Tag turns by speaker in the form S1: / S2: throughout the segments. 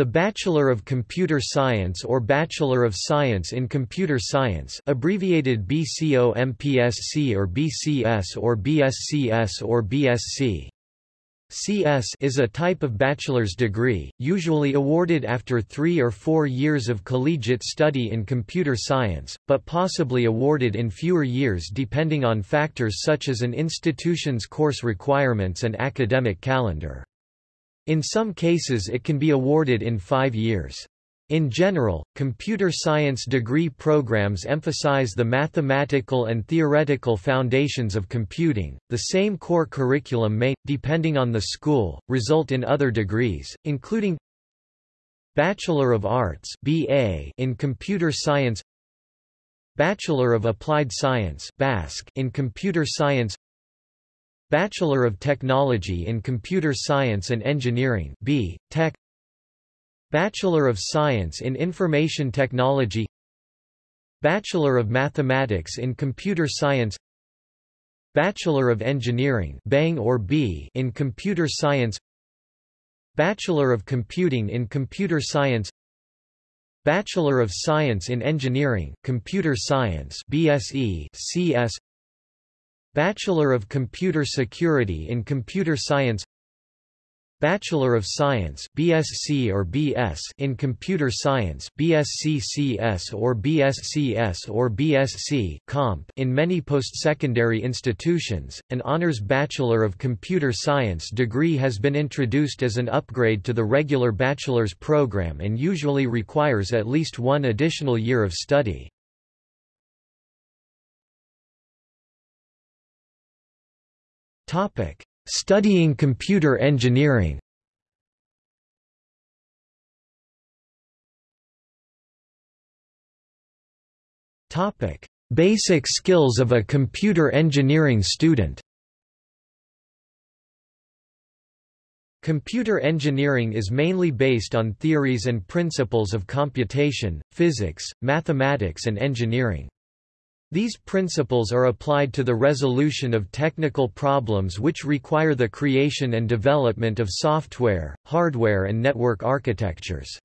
S1: The Bachelor of Computer Science or Bachelor of Science in Computer Science abbreviated BCO-MPSC or BCS or BSCS or BSc. CS is a type of bachelor's degree, usually awarded after three or four years of collegiate study in computer science, but possibly awarded in fewer years depending on factors such as an institution's course requirements and academic calendar. In some cases it can be awarded in five years. In general, computer science degree programs emphasize the mathematical and theoretical foundations of computing. The same core curriculum may, depending on the school, result in other degrees, including Bachelor of Arts (BA) in Computer Science, Bachelor of Applied Science (BASC) in Computer Science, Bachelor of Technology in Computer Science and Engineering B. Tech. Bachelor of Science in Information Technology. Bachelor of Mathematics in Computer Science. Bachelor of Engineering Bang or B in Computer Science. Bachelor of Computing in Computer Science. Bachelor of Science in Engineering Computer Science BSE CS Bachelor of Computer Security in Computer Science Bachelor of Science BSc or BS in Computer Science BSc-CS or BScs or BSc Comp in many post-secondary institutions, an honors Bachelor of Computer Science degree has been introduced as an upgrade to the regular bachelor's program and usually requires at least one additional year of study. Topic: Studying computer engineering. Topic: Basic skills of a computer engineering student. Computer engineering is mainly based on theories and principles of computation, physics, mathematics and engineering. These principles are applied to the resolution of technical problems which require the creation and development of software, hardware and network architectures.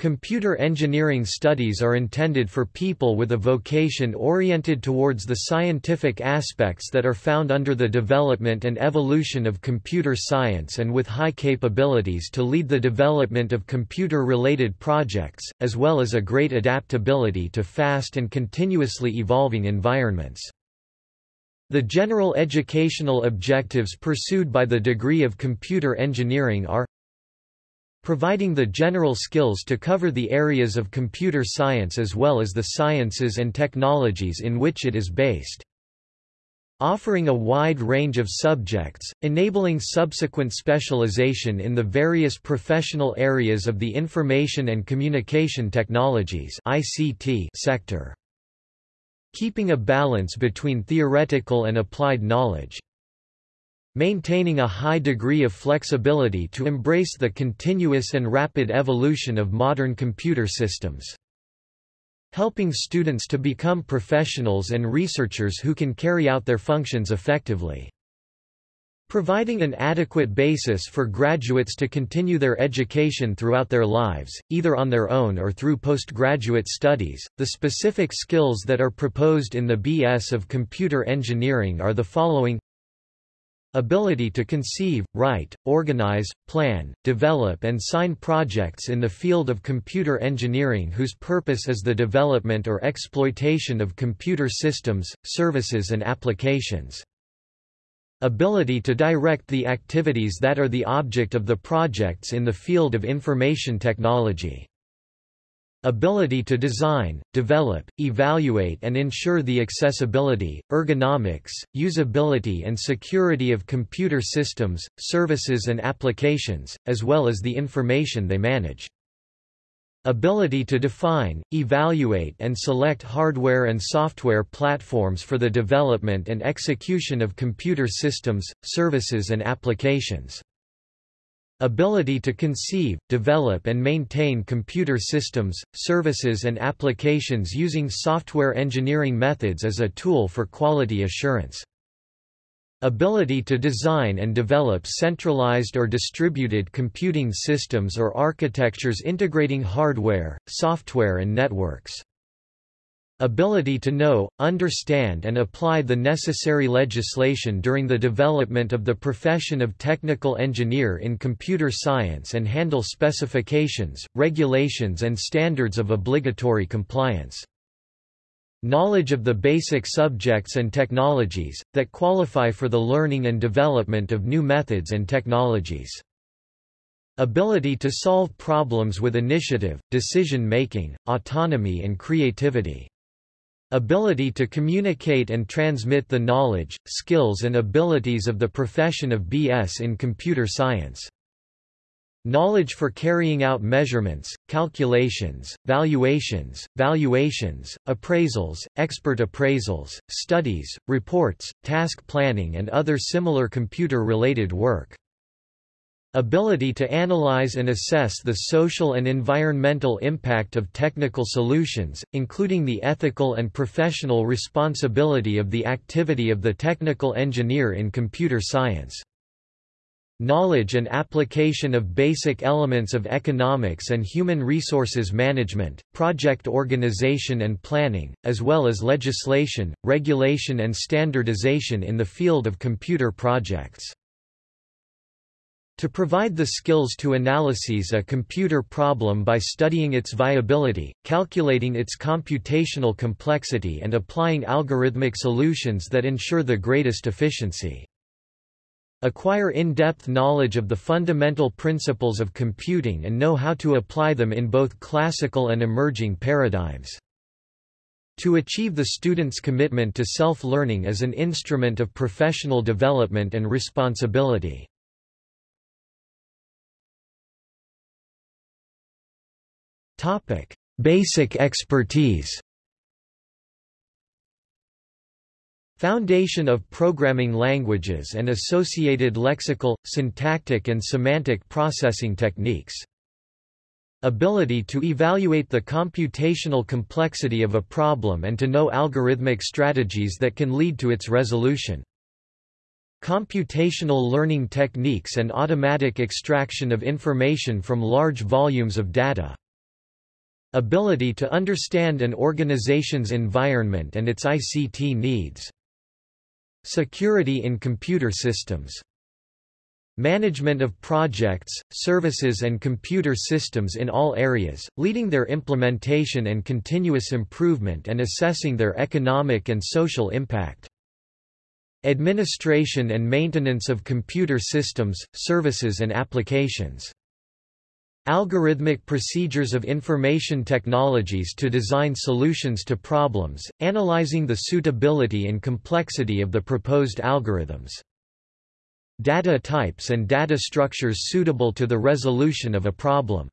S1: Computer engineering studies are intended for people with a vocation oriented towards the scientific aspects that are found under the development and evolution of computer science and with high capabilities to lead the development of computer-related projects, as well as a great adaptability to fast and continuously evolving environments. The general educational objectives pursued by the degree of computer engineering are providing the general skills to cover the areas of computer science as well as the sciences and technologies in which it is based. Offering a wide range of subjects, enabling subsequent specialization in the various professional areas of the information and communication technologies ICT sector. Keeping a balance between theoretical and applied knowledge maintaining a high degree of flexibility to embrace the continuous and rapid evolution of modern computer systems. Helping students to become professionals and researchers who can carry out their functions effectively. Providing an adequate basis for graduates to continue their education throughout their lives, either on their own or through postgraduate studies. The specific skills that are proposed in the BS of Computer Engineering are the following Ability to conceive, write, organize, plan, develop and sign projects in the field of computer engineering whose purpose is the development or exploitation of computer systems, services and applications. Ability to direct the activities that are the object of the projects in the field of information technology. Ability to design, develop, evaluate and ensure the accessibility, ergonomics, usability and security of computer systems, services and applications, as well as the information they manage. Ability to define, evaluate and select hardware and software platforms for the development and execution of computer systems, services and applications. Ability to conceive, develop and maintain computer systems, services and applications using software engineering methods as a tool for quality assurance. Ability to design and develop centralized or distributed computing systems or architectures integrating hardware, software and networks. Ability to know, understand and apply the necessary legislation during the development of the profession of technical engineer in computer science and handle specifications, regulations and standards of obligatory compliance. Knowledge of the basic subjects and technologies, that qualify for the learning and development of new methods and technologies. Ability to solve problems with initiative, decision-making, autonomy and creativity. Ability to communicate and transmit the knowledge, skills and abilities of the profession of BS in computer science. Knowledge for carrying out measurements, calculations, valuations, valuations, appraisals, expert appraisals, studies, reports, task planning and other similar computer-related work. Ability to analyze and assess the social and environmental impact of technical solutions, including the ethical and professional responsibility of the activity of the technical engineer in computer science knowledge and application of basic elements of economics and human resources management, project organization and planning, as well as legislation, regulation and standardization in the field of computer projects. To provide the skills to analyses a computer problem by studying its viability, calculating its computational complexity and applying algorithmic solutions that ensure the greatest efficiency. Acquire in-depth knowledge of the fundamental principles of computing and know how to apply them in both classical and emerging paradigms. To achieve the student's commitment to self-learning as an instrument of professional development and responsibility. Basic expertise Foundation of programming languages and associated lexical, syntactic and semantic processing techniques. Ability to evaluate the computational complexity of a problem and to know algorithmic strategies that can lead to its resolution. Computational learning techniques and automatic extraction of information from large volumes of data. Ability to understand an organization's environment and its ICT needs. Security in computer systems Management of projects, services and computer systems in all areas, leading their implementation and continuous improvement and assessing their economic and social impact. Administration and maintenance of computer systems, services and applications Algorithmic procedures of information technologies to design solutions to problems, analyzing the suitability and complexity of the proposed algorithms. Data types and data structures suitable to the resolution of a problem.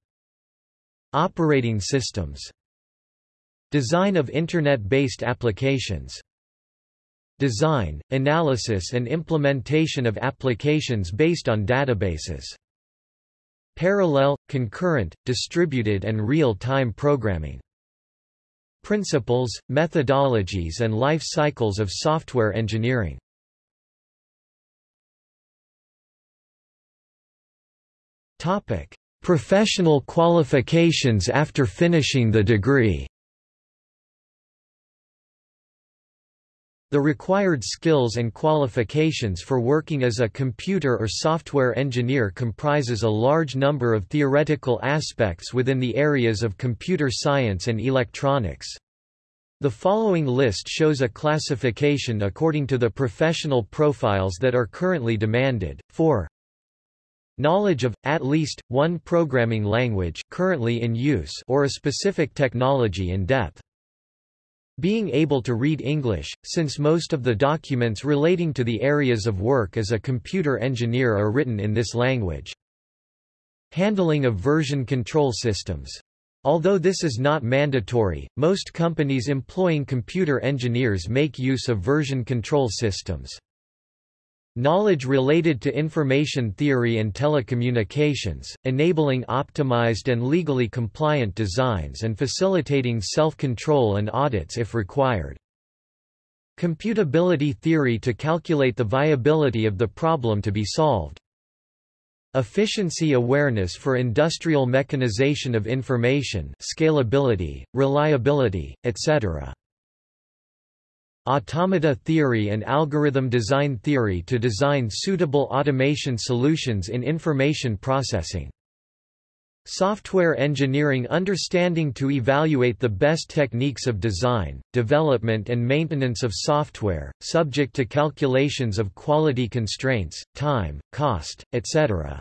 S1: Operating systems. Design of Internet-based applications. Design, analysis and implementation of applications based on databases. Parallel, concurrent, distributed and real-time programming. Principles, methodologies and life cycles of software engineering. Topic: Professional qualifications after finishing the degree. The required skills and qualifications for working as a computer or software engineer comprises a large number of theoretical aspects within the areas of computer science and electronics. The following list shows a classification according to the professional profiles that are currently demanded. 4. Knowledge of, at least, one programming language currently in use or a specific technology in depth. Being able to read English, since most of the documents relating to the areas of work as a computer engineer are written in this language. Handling of version control systems. Although this is not mandatory, most companies employing computer engineers make use of version control systems. Knowledge related to information theory and telecommunications, enabling optimized and legally compliant designs and facilitating self-control and audits if required. Computability theory to calculate the viability of the problem to be solved. Efficiency awareness for industrial mechanization of information scalability, reliability, etc. Automata theory and algorithm design theory to design suitable automation solutions in information processing. Software engineering understanding to evaluate the best techniques of design, development and maintenance of software, subject to calculations of quality constraints, time, cost, etc.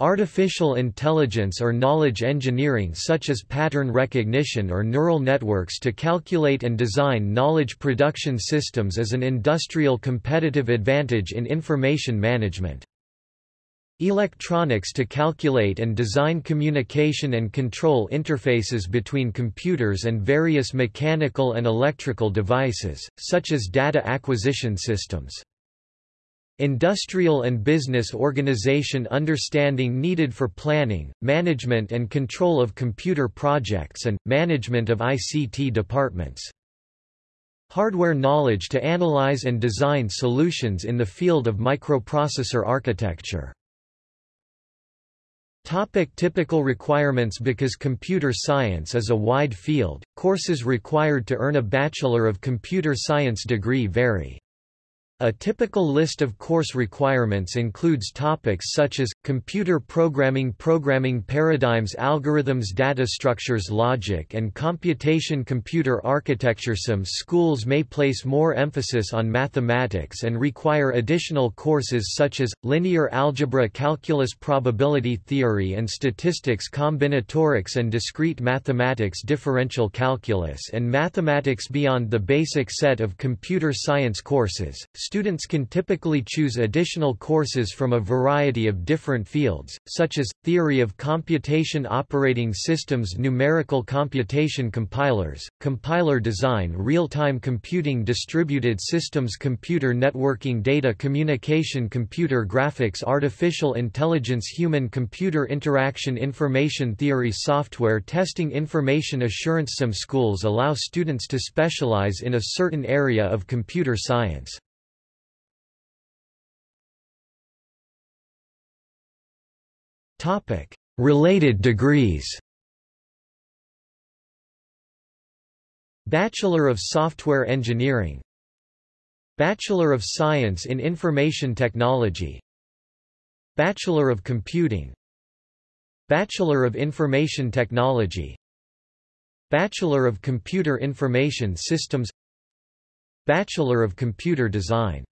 S1: Artificial intelligence or knowledge engineering such as pattern recognition or neural networks to calculate and design knowledge production systems as an industrial competitive advantage in information management. Electronics to calculate and design communication and control interfaces between computers and various mechanical and electrical devices, such as data acquisition systems. Industrial and business organization understanding needed for planning, management and control of computer projects and, management of ICT departments. Hardware knowledge to analyze and design solutions in the field of microprocessor architecture. Topic typical requirements Because computer science is a wide field, courses required to earn a Bachelor of Computer Science degree vary. A typical list of course requirements includes topics such as, computer programming programming paradigms algorithms data structures logic and computation computer architecture. Some schools may place more emphasis on mathematics and require additional courses such as, linear algebra calculus probability theory and statistics combinatorics and discrete mathematics differential calculus and mathematics beyond the basic set of computer science courses Students can typically choose additional courses from a variety of different fields, such as, theory of computation operating systems numerical computation compilers, compiler design real-time computing distributed systems computer networking data communication computer graphics artificial intelligence human-computer interaction information theory software testing information assurance Some schools allow students to specialize in a certain area of computer science. Topic: Related degrees. Bachelor of Software Engineering. Bachelor of Science in Information Technology. Bachelor of Computing. Bachelor of Information Technology. Bachelor of Computer Information Systems. Bachelor of Computer Design